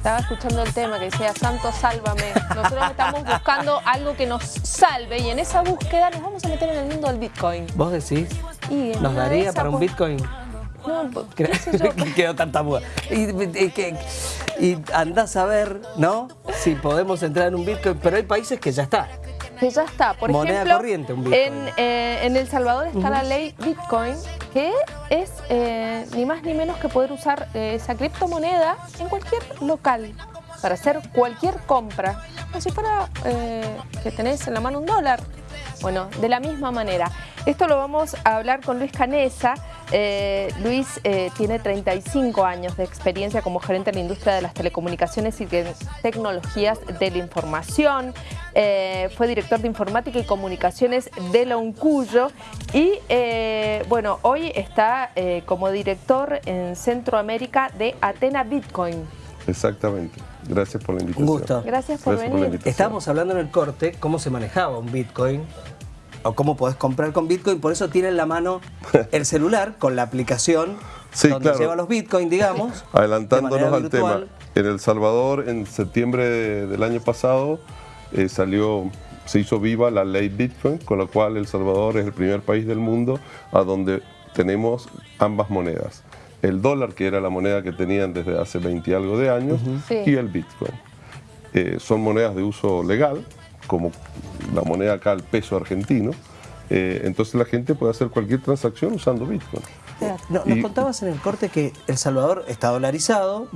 Estaba escuchando el tema que decía, Santo, sálvame. Nosotros estamos buscando algo que nos salve y en esa búsqueda nos vamos a meter en el mundo del Bitcoin. ¿Vos decís? Y ¿Nos daría para un Bitcoin? No, pues, qué sé yo. que quedó tanta muda. Y, y que- y andás a ver, ¿no? Si podemos entrar en un Bitcoin, pero hay países que ya está. Que ya está. Por Moneda ejemplo, corriente, un. En, eh, en El Salvador está la ley Bitcoin, que es eh, ni más ni menos que poder usar eh, esa criptomoneda en cualquier local para hacer cualquier compra, como si fuera que tenés en la mano un dólar. Bueno, de la misma manera. Esto lo vamos a hablar con Luis Canesa. Eh, Luis eh, tiene 35 años de experiencia como gerente en la industria de las telecomunicaciones y de tecnologías de la información. Eh, fue director de informática y comunicaciones de la Uncuyo y eh, bueno, hoy está eh, como director en Centroamérica de Atena Bitcoin. Exactamente. Gracias por la invitación. Un gusto. Gracias por Gracias por venir. invitación. Estábamos hablando en el corte cómo se manejaba un Bitcoin o cómo podés comprar con Bitcoin, por eso tiene en la mano el celular con la aplicación Sí, donde claro. lleva los Bitcoin, digamos. Adelantándonos al tema, en El Salvador, en septiembre de- del año pasado, eh, salió, se hizo viva la ley Bitcoin, con la cual El Salvador es el primer país del mundo a donde tenemos ambas monedas. El dólar, que era la moneda que tenían desde hace 20 y algo de años, Sí. y el Bitcoin. Eh, son monedas de uso legal, como la moneda acá, el peso argentino. Eh, entonces la gente puede hacer cualquier transacción usando Bitcoin. No, nos Y- contabas en el corte que El Salvador está dolarizado,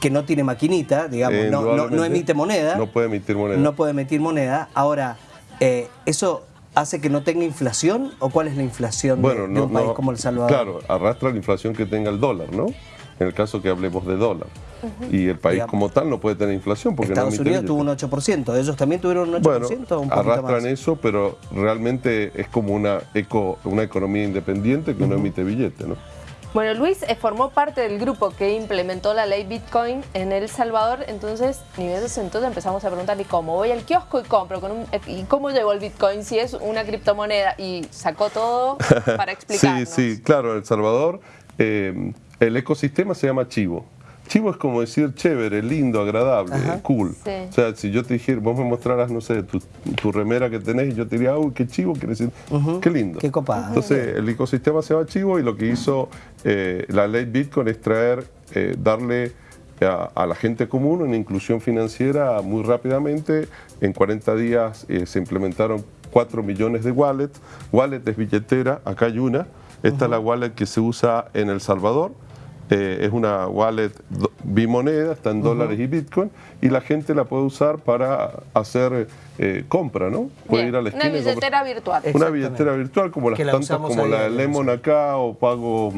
que no tiene maquinita, digamos, Eh, no, no- no indudablemente emite moneda. No puede emitir moneda. No puede emitir moneda. Ahora, eh, ¿eso hace que no tenga inflación o cuál es la inflación de- bueno, de, no, un país como El Salvador? Claro, arrastra la inflación que tenga el dólar, ¿no? En el caso que hablemos de dólar. Y el país Digamos. como tal no puede tener inflación porque Estados no Unidos tuvo un 8%, ellos también tuvieron un 8% Bueno, o un arrastran más. eso, pero realmente es como una, eco, una economía independiente que no emite billete, ¿no? Bueno, Luis eh, formó parte del grupo que implementó la ley Bitcoin en El Salvador, entonces, ni se sentó, empezamos a preguntarle cómo. Voy al kiosco y compro, con un- eh, ¿y cómo llegó el Bitcoin si es una criptomoneda? Y sacó todo para explicarnos. Sí, sí, claro, El Salvador eh, el ecosistema se llama chivo. Chivo es como decir chévere, lindo, agradable, cool. Sí. O sea, si yo te dijera, vos me mostraras, no sé, tu, tu remera que tenés y yo te diría, uy, qué chivo, quiere decir, qué lindo. Qué copada. Entonces, el ecosistema se llama chivo y lo que hizo eh, la ley Bitcoin es traer, eh, darle a, a la gente común una inclusión financiera muy rápidamente. En 40 días eh, se implementaron 4 millones de wallets. Wallet es billetera, acá hay una. Esta es la wallet que se usa en El Salvador. Eh, es una wallet bimoneda, está en dólares y Bitcoin, y la gente la puede usar para hacer eh, compra, ¿no? Puede Bien, ir a la Una esquina comprar- billetera virtual. Una billetera virtual como las Que la tantas como la de Lemon acá o Pago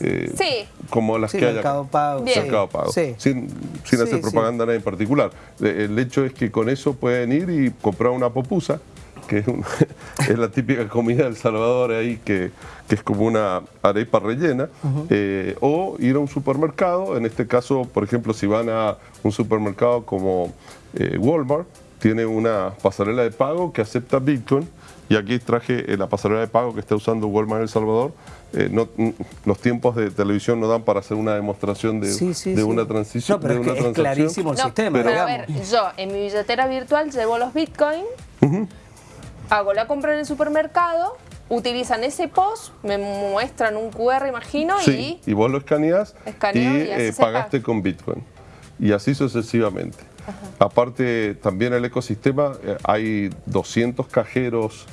eh, Sí. como las Sí, que hay Mercado. Pago, Bien. Mercado Pago. Sí. Sin, sin Sí, hacer propaganda a nadie en particular. Eh, El hecho es que con eso pueden ir y comprar una popusa, que es, la típica comida del Salvador ahí, que, que es como una arepa rellena, eh, o ir a un supermercado, en este caso, por ejemplo, si van a un supermercado como eh, Walmart, tiene una pasarela de pago que acepta Bitcoin, y aquí traje eh, la pasarela de pago que está usando Walmart en El Salvador. Eh, no- los tiempos de televisión no dan para hacer una demostración de, Sí, sí, de sí. una transición. No, pero de es, una que es transacción. clarísimo el No, sistema, pero a ver, yo en mi billetera virtual llevo los Bitcoin, hago la compra en el supermercado, utilizan ese post, me muestran un QR, imagino, Sí, y vos lo escaneás y, y eh, se pagaste paga. con Bitcoin. Y así sucesivamente. Aparte, también el ecosistema, eh, hay 200 cajeros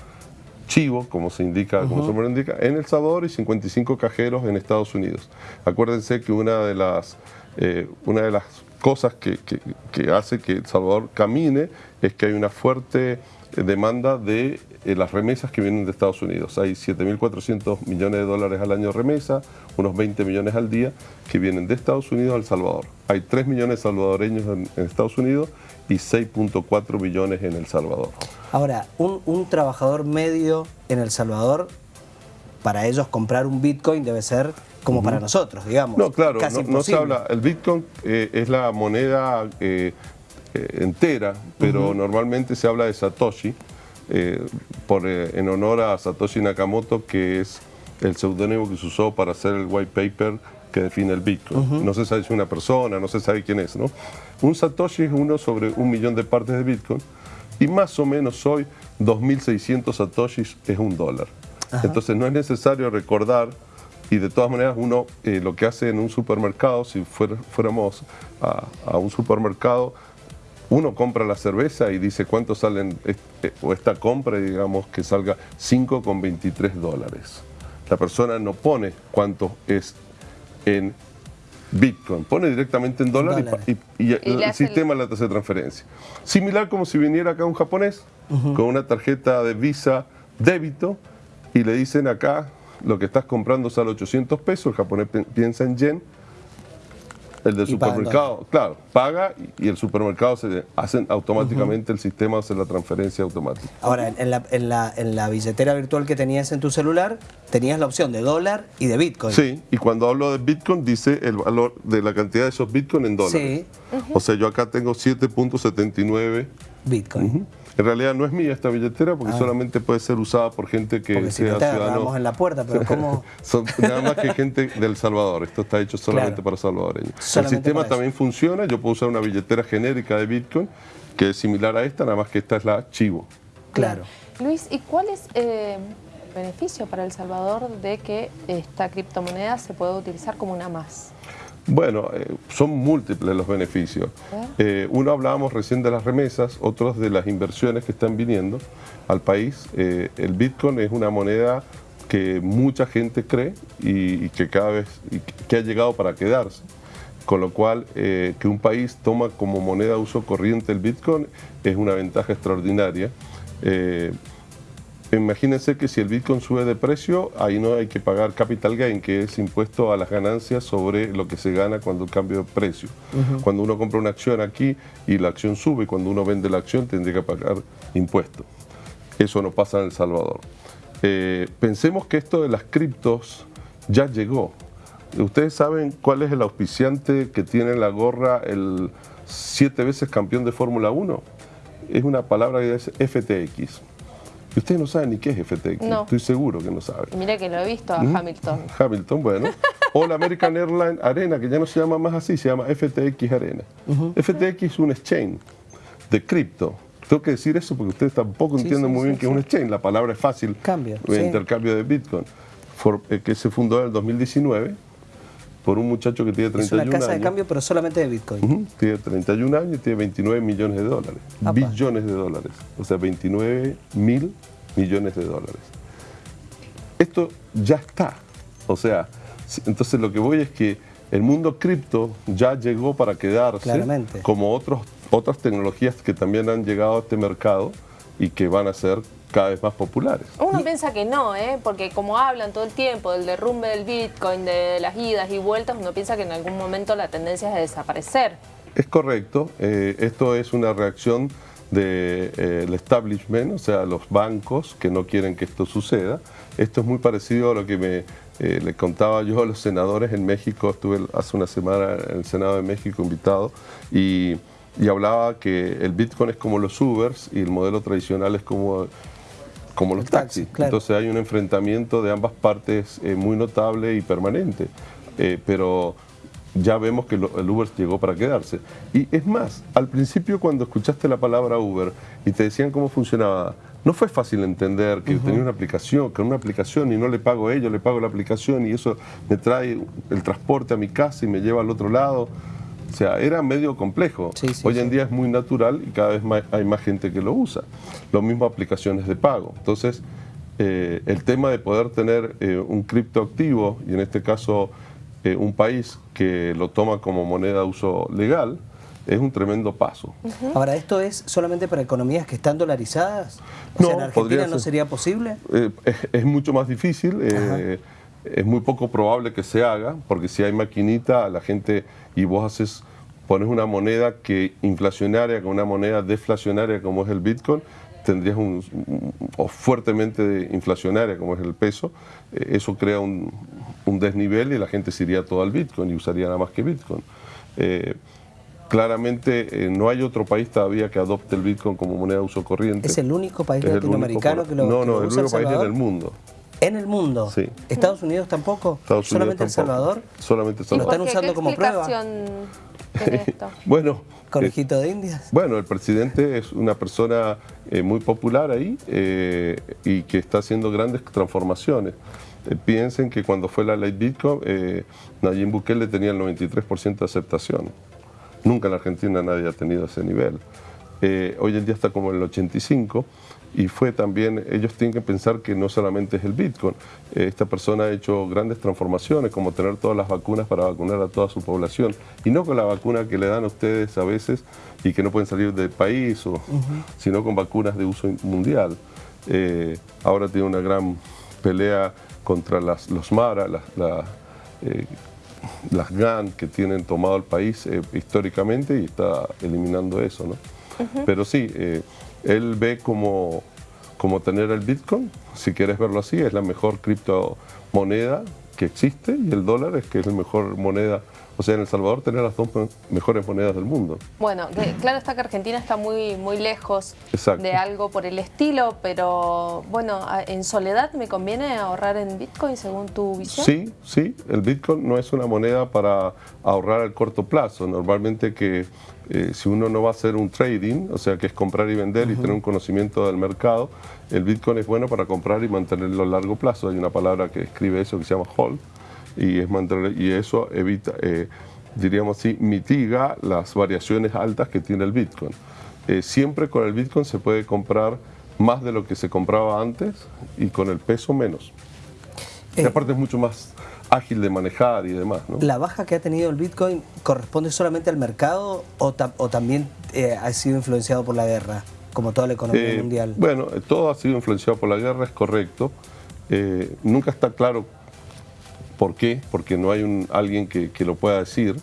chivo, como se indica, como su nombre indica, en El Salvador y 55 cajeros en Estados Unidos. Acuérdense que una de las, eh, una de las cosas que, que- que hace que El Salvador camine es que hay una fuerte demanda de eh, las remesas que vienen de Estados Unidos. Hay 7.400 millones de dólares al año de remesa, unos 20 millones al día que vienen de Estados Unidos al Salvador. Hay 3 millones de salvadoreños en, en Estados Unidos y 6.4 millones en El Salvador. Ahora, un, un trabajador medio en El Salvador, para ellos comprar un Bitcoin debe ser como para nosotros, digamos. No, claro, casi no, no se habla. El Bitcoin eh, es la moneda eh, eh, entera, pero normalmente se habla de Satoshi, eh, por, eh, en honor a Satoshi Nakamoto, que es el seudónimo que se usó para hacer el white paper que define el Bitcoin. No se sabe si es una persona, no se sabe quién es. ¿no? Un Satoshi es uno sobre un millón de partes de Bitcoin y más o menos hoy 2.600 Satoshis es un dólar. Entonces no es necesario recordar y de todas maneras uno eh, lo que hace en un supermercado, si fuéramos a, un supermercado, uno compra la cerveza y dice cuánto salen, este, o esta compra, digamos que salga 5,23 dólares. La persona no pone cuánto es en Bitcoin, pone directamente en dólares y, el sistema le hace transferencia. Similar como si viniera acá un japonés con una tarjeta de Visa débito y le dicen acá lo que estás comprando sale 800 pesos, el japonés piensa en yen, el del supermercado, claro, paga y el supermercado se hacen automáticamente, el sistema hace la transferencia automática. Ahora, en la, en, la, en la billetera virtual que tenías en tu celular, tenías la opción de dólar y de Bitcoin. Sí, y cuando hablo de Bitcoin dice el valor de la cantidad de esos Bitcoin en dólares. Sí. O sea, yo acá tengo 7.79 Bitcoin. En realidad no es mía esta billetera porque ah. solamente puede ser usada por gente que porque sea si no te ciudadano. en la puerta, pero ¿cómo? Son nada más que gente del Salvador. Esto está hecho solamente para salvadoreños. el sistema también funciona. Yo puedo usar una billetera genérica de Bitcoin que es similar a esta, nada más que esta es la Chivo. Claro. Luis, ¿y cuál es eh, el beneficio para El Salvador de que esta criptomoneda se pueda utilizar como una más? Bueno, eh, son múltiples los beneficios. Eh, uno hablábamos recién de las remesas, otros de las inversiones que están viniendo al país. Eh, el Bitcoin es una moneda que mucha gente cree y, que cada vez que ha llegado para quedarse. Con lo cual, que un país toma como moneda de uso corriente el Bitcoin es una ventaja extraordinaria. Imagínense que si el Bitcoin sube de precio, ahí no hay que pagar capital gain, que es impuesto a las ganancias sobre lo que se gana cuando cambia de precio. Cuando uno compra una acción aquí y la acción sube, cuando uno vende la acción tendría que pagar impuestos. Eso no pasa en El Salvador. Eh, pensemos que esto de las criptos ya llegó. ¿Ustedes saben cuál es el auspiciante que tiene la gorra el siete veces campeón de Fórmula 1? Es una palabra que es FTX. Y ustedes no saben ni qué es FTX, estoy seguro que no saben. Mira que lo he visto a Hamilton. Hamilton, bueno. O la American Airlines Arena, que ya no se llama más así, se llama FTX Arena. FTX es un exchange de cripto. Tengo que decir eso porque ustedes tampoco entienden muy bien qué es un exchange. La palabra es fácil. Cambio. Intercambio de Bitcoin. Eh, que se fundó en el 2019 por un muchacho que tiene 31 años. Es una casa de cambio, pero solamente de Bitcoin. Tiene 31 años y tiene 29 millones de dólares. Billones de dólares. O sea, 29 mil millones de dólares. Esto ya está. O sea, entonces lo que voy es que el mundo cripto ya llegó para quedarse, Claramente. como otros, otras tecnologías que también han llegado a este mercado y que van a ser cada vez más populares. Uno piensa que no, ¿eh? porque como hablan todo el tiempo del derrumbe del Bitcoin, de las idas y vueltas, uno piensa que en algún momento la tendencia es a desaparecer. Es correcto, eh, esto es una reacción del de, eh, establishment, o sea, los bancos que no quieren que esto suceda. Esto es muy parecido a lo que me eh, le contaba yo a los senadores en México, estuve hace una semana en el Senado de México invitado y, y hablaba que el Bitcoin es como los Ubers y el modelo tradicional es como como los taxis. Entonces hay un enfrentamiento de ambas partes eh, muy notable y permanente. Eh, pero ya vemos que el Uber llegó para quedarse. Y es más, al principio cuando escuchaste la palabra Uber y te decían cómo funcionaba, no fue fácil entender que tenía una aplicación, que una aplicación y no le pago a ellos, le pago la aplicación y eso me trae el transporte a mi casa y me lleva al otro lado. O sea, era medio complejo. Hoy en día es muy natural y cada vez hay más gente que lo usa. Lo mismo aplicaciones de pago. Entonces, eh, el tema de poder tener eh, un criptoactivo, y en este caso eh, un país que lo toma como moneda de uso legal, es un tremendo paso. Ahora, ¿esto es solamente para economías que están dolarizadas? O sea, ¿en Argentina no sería posible? Es, mucho más difícil es muy poco probable que se haga, porque si hay maquinita, la gente, y vos haces, pones una moneda que inflacionaria con una moneda deflacionaria como es el Bitcoin, tendrías un, o fuertemente inflacionaria como es el peso, eh, eso crea un, desnivel y la gente se iría todo al Bitcoin y usaría nada más que Bitcoin. Eh, claramente eh, no hay otro país todavía que adopte el Bitcoin como moneda de uso corriente. ¿Es el único país latinoamericano que lo No, no, el único país en el mundo En el mundo. Sí. ¿Estados Unidos tampoco? Estados ¿Solamente Unidos El tampoco. Salvador? Solamente El ¿Y Salvador. por están usando ¿Qué como prueba? esto? Bueno, eh, ¿Conejito de Indias? Bueno, el presidente es una persona eh, muy popular ahí eh, y que está haciendo grandes transformaciones. Eh, piensen que cuando fue la ley Bitcoin, eh, Nayib Bukele tenía el 93% de aceptación. Nunca en la Argentina nadie ha tenido ese nivel. Eh, hoy en día está como en el 85 y fue también, ellos tienen que pensar que no solamente es el Bitcoin, Eh, esta persona ha hecho grandes transformaciones como tener todas las vacunas para vacunar a toda su población y no con la vacuna que le dan a ustedes a veces y que no pueden salir del país, o, sino con vacunas de uso mundial. Eh, ahora tiene una gran pelea contra las, los Mara, las, la, eh, las GAN que tienen tomado el país eh, históricamente y está eliminando eso. ¿no? Pero sí, eh, él ve como, como tener el Bitcoin, si quieres verlo así, es la mejor criptomoneda que existe y el dólar es que es la mejor moneda. O sea, en El Salvador tener las dos me- mejores monedas del mundo. Bueno, que- claro está que Argentina está muy, muy lejos Exacto. de algo por el estilo, pero bueno, en soledad me conviene ahorrar en Bitcoin según tu visión. Sí, sí, el Bitcoin no es una moneda para ahorrar al corto plazo. Normalmente que eh, si uno no va a hacer un trading, o sea que es comprar y vender y tener un conocimiento del mercado, el Bitcoin es bueno para comprar y mantenerlo a largo plazo. Hay una palabra que escribe eso que se llama hold y, es mantener, y eso evita, eh, diríamos así, mitiga las variaciones altas que tiene el Bitcoin. Eh, siempre con el Bitcoin se puede comprar más de lo que se compraba antes y con el peso menos. Y aparte es mucho más ágil de manejar y demás, ¿no? ¿La baja que ha tenido el Bitcoin corresponde solamente al mercado o, ta- o también eh, ha sido influenciado por la guerra, como toda la economía Eh, mundial? Bueno, todo ha sido influenciado por la guerra, es correcto. Eh, nunca está claro por qué, porque no hay un, alguien que, que lo pueda decir.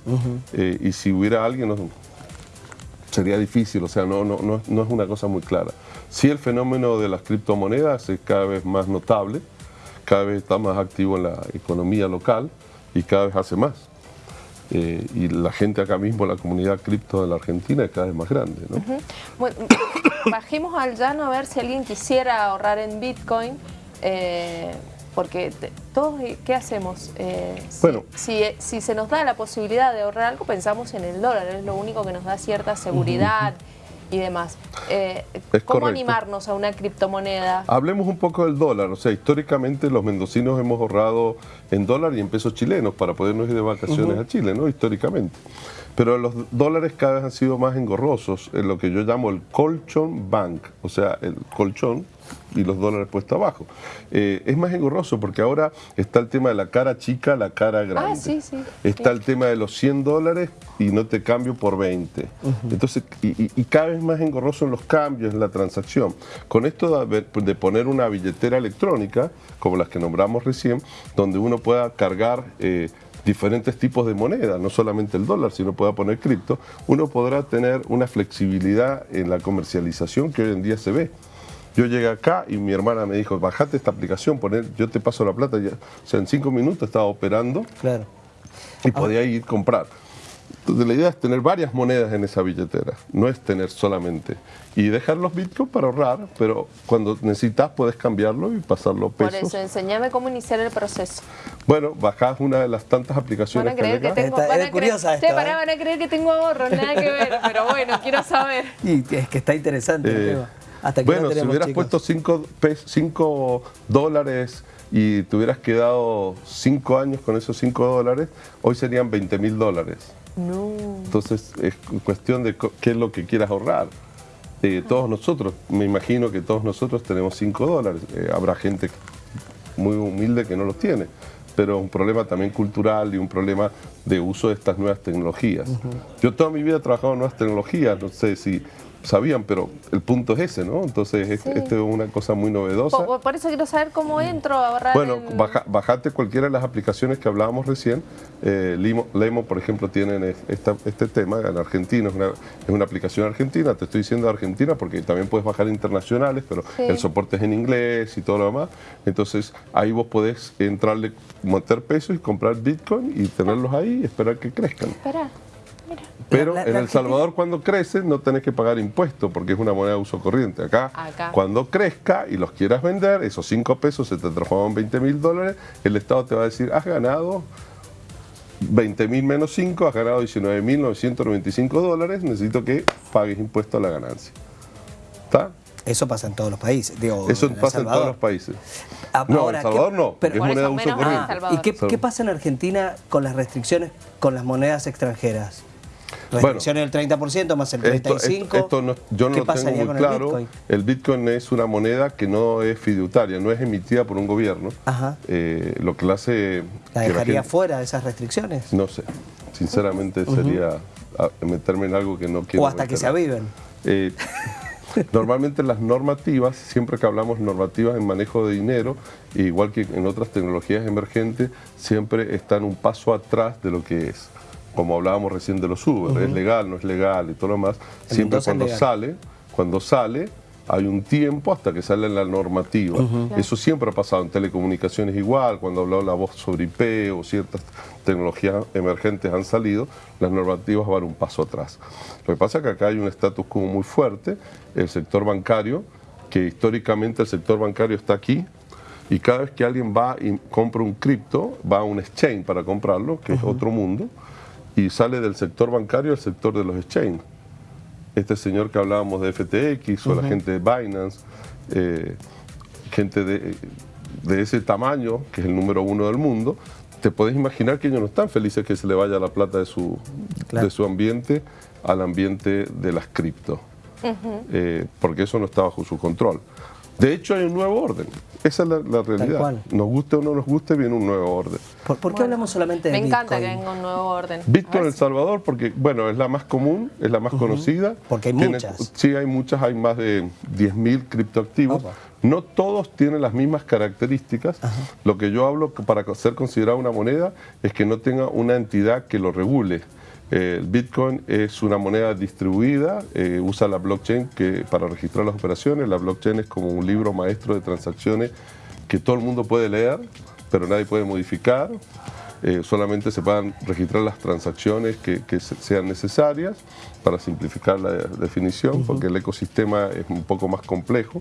Y si hubiera alguien, no- sería difícil, o sea, no, no, no, no es una cosa muy clara. Sí, el fenómeno de las criptomonedas es cada vez más notable, cada vez está más activo en la economía local y cada vez hace más. Eh, y la gente acá mismo, la comunidad cripto de la Argentina es cada vez más grande. ¿no? Bueno, bajemos al llano a ver si alguien quisiera ahorrar en Bitcoin, eh, porque todos, eh, ¿qué hacemos? Eh, si, Bueno. si, eh, si se nos da la posibilidad de ahorrar algo, pensamos en el dólar, es lo único que nos da cierta seguridad y demás. Eh, Es ¿Cómo correcto. animarnos a una criptomoneda? Hablemos un poco del dólar. O sea, históricamente los mendocinos hemos ahorrado en dólar y en pesos chilenos para podernos ir de vacaciones a Chile, ¿no? Históricamente. Pero los dólares cada vez han sido más engorrosos en lo que yo llamo el colchón bank, o sea, el colchón y los dólares puestos abajo. Eh, es más engorroso porque ahora está el tema de la cara chica, la cara grande. Ah, sí, sí. Está el tema de los 100 dólares y no te cambio por 20. Entonces, y, y- y cada vez más engorroso en los cambios, en la transacción. Con esto de poner una billetera electrónica, como las que nombramos recién, donde uno pueda cargar eh, diferentes tipos de moneda, no solamente el dólar, sino pueda poner cripto, uno podrá tener una flexibilidad en la comercialización que hoy en día se ve. Yo llegué acá y mi hermana me dijo, bajate esta aplicación, poner, yo te paso la plata. Ya. O sea, en cinco minutos estaba operando Claro. y podía ir a comprar. Entonces la idea es tener varias monedas en esa billetera, no es tener solamente. Y dejar los bitcoins para ahorrar, pero cuando necesitas puedes cambiarlo y pasarlo a Por pesos. eso, enséñame cómo iniciar el proceso. Bueno, bajás una de las tantas Van aplicaciones a que creer tengo, Está- van a curiosa creer, esto, Che, pará, ¿eh? van a creer que tengo ahorros, nada que ver, pero bueno, quiero saber. Y es que está interesante el Eh, tema. Hasta que bueno, no si hubieras chicos. puesto 5 dólares y te hubieras quedado 5 años con esos 5 dólares, hoy serían 20 mil dólares. No. Entonces es cuestión de qué es lo que quieras ahorrar. Eh, todos nosotros, me imagino que todos nosotros tenemos 5 dólares. Eh, habrá gente muy humilde que no los tiene, pero un problema también cultural y un problema de uso de estas nuevas tecnologías. Yo toda mi vida he trabajado en nuevas tecnologías, no sé si sabían, pero el punto es ese, ¿no? Entonces es- Sí. esto es una cosa muy novedosa. Por, por eso quiero saber cómo entro a ahorrar Bueno, en- baja- bajate cualquiera de las aplicaciones que hablábamos recién. Eh, Limo, Lemo, por ejemplo, tienen es- esta- este tema en Argentina, es una, es una aplicación argentina. Te estoy diciendo Argentina porque también puedes bajar internacionales, pero Sí. el soporte es en inglés y todo lo demás. Entonces ahí vos podés entrarle, meter pesos y comprar Bitcoin y tenerlos ahí y esperar que crezcan. Pero La- la- en la El Salvador cuando crece no tenés que pagar impuestos porque es una moneda de uso corriente. Acá, Acá. cuando crezca y los quieras vender, esos 5 pesos se te transforman en 20 mil dólares, el Estado te va a decir, has ganado 20 mil menos 5, has ganado 19 mil 995 dólares, necesito que pagues impuesto a la ganancia. ¿Está? Eso pasa en todos los países. Digo, Eso pasa en todos los países. Ah, No, ahora, El Salvador ¿qué- no, pero- es moneda de uso corriente. ¿Y qué pasa en Argentina con las restricciones con las monedas extranjeras? Restricciones del 30% más el Esto, 35%. esto- esto no- yo no ¿Qué lo tengo muy claro. el Bitcoin? El Bitcoin es una moneda que no es fiduciaria, no es emitida por un gobierno. Ajá. Eh, lo que la hace... ¿La dejaría gente- fuera de esas restricciones? No sé. Sinceramente sería meterme en algo que no quiero o hasta que se aviven. Eh, normalmente las normativas, siempre que hablamos normativas en manejo de dinero, igual que en otras tecnologías emergentes, siempre están un paso atrás de lo que es. Como hablábamos recién de los Uber, es legal, no es legal y todo lo demás. En Siempre cuando sale, cuando sale, hay un tiempo hasta que sale la normativa. Eso siempre ha pasado en telecomunicaciones igual, cuando hablado la voz sobre IP o ciertas tecnologías emergentes han salido, las normativas van un paso atrás. Lo que pasa es que acá hay un estatus quo muy fuerte, el sector bancario, que históricamente el sector bancario está aquí, y cada vez que alguien va y compra un cripto, va a un exchange para comprarlo, que es otro mundo, y sale del sector bancario al sector de los exchanges este señor que hablábamos de FTX o la gente de Binance, eh, gente de, de ese tamaño, que es el número uno del mundo, te podés imaginar que ellos no están felices que se le vaya la plata de su, Claro. de su ambiente al ambiente de las cripto, Eh, porque eso no está bajo su control. De hecho, hay un nuevo orden. Esa es la, la realidad. Nos guste o no nos guste, viene un nuevo orden. ¿Por, por qué hablamos solamente de Me encanta que venga un nuevo orden. Bitcoin ver El Salvador, porque bueno, es la más común, es la más conocida. Porque hay Tiene- muchas. Sí, hay muchas, hay más de 10.000 criptoactivos. Opa. No todos tienen las mismas características. Lo que yo hablo para ser considerada una moneda es que no tenga una entidad que lo regule. Eh, El Bitcoin es una moneda distribuida, eh, usa la blockchain que, para registrar las operaciones. La blockchain es como un libro maestro de transacciones que todo el mundo puede leer, pero nadie puede modificar. Eh, solamente se puedan registrar las transacciones que, que se- sean necesarias para simplificar la definición, porque el ecosistema es un poco más complejo.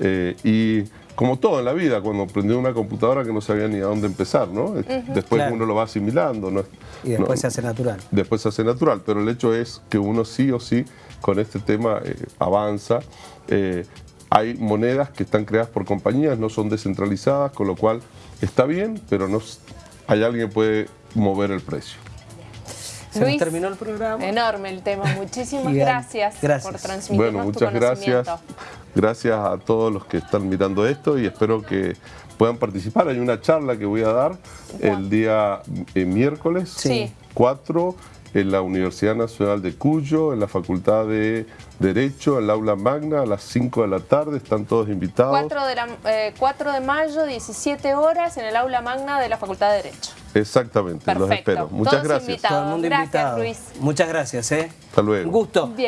Eh, y como todo en la vida, cuando aprendió una computadora que no sabía ni a dónde empezar, ¿no? Después Claro. uno lo va asimilando. ¿no? Y después No- se hace natural. después se hace natural, pero el hecho es que uno sí o sí con este tema eh, avanza. Eh, hay monedas que están creadas por compañías, no son descentralizadas, con lo cual está bien, pero no, hay alguien que puede mover el precio. Se nos terminó el programa. Enorme el tema. Muchísimas gracias, Gracias. por transmitirnos Bueno, tu muchas gracias. Gracias a todos los que están mirando esto y espero que puedan participar. Hay una charla que voy a dar el día eh, miércoles Sí. 4 en la Universidad Nacional de Cuyo, en la Facultad de Derecho, en la aula magna, a las 5 de la tarde. Están todos invitados. 4 de, la- eh, 4 de mayo, 17 horas, en el aula magna de la Facultad de Derecho. Exactamente, los Perfecto. espero. Muchas Todos gracias. invitados. Todo el mundo Gracias, invitado. Luis. Muchas gracias, ¿eh? Hasta luego. Un gusto. Bien.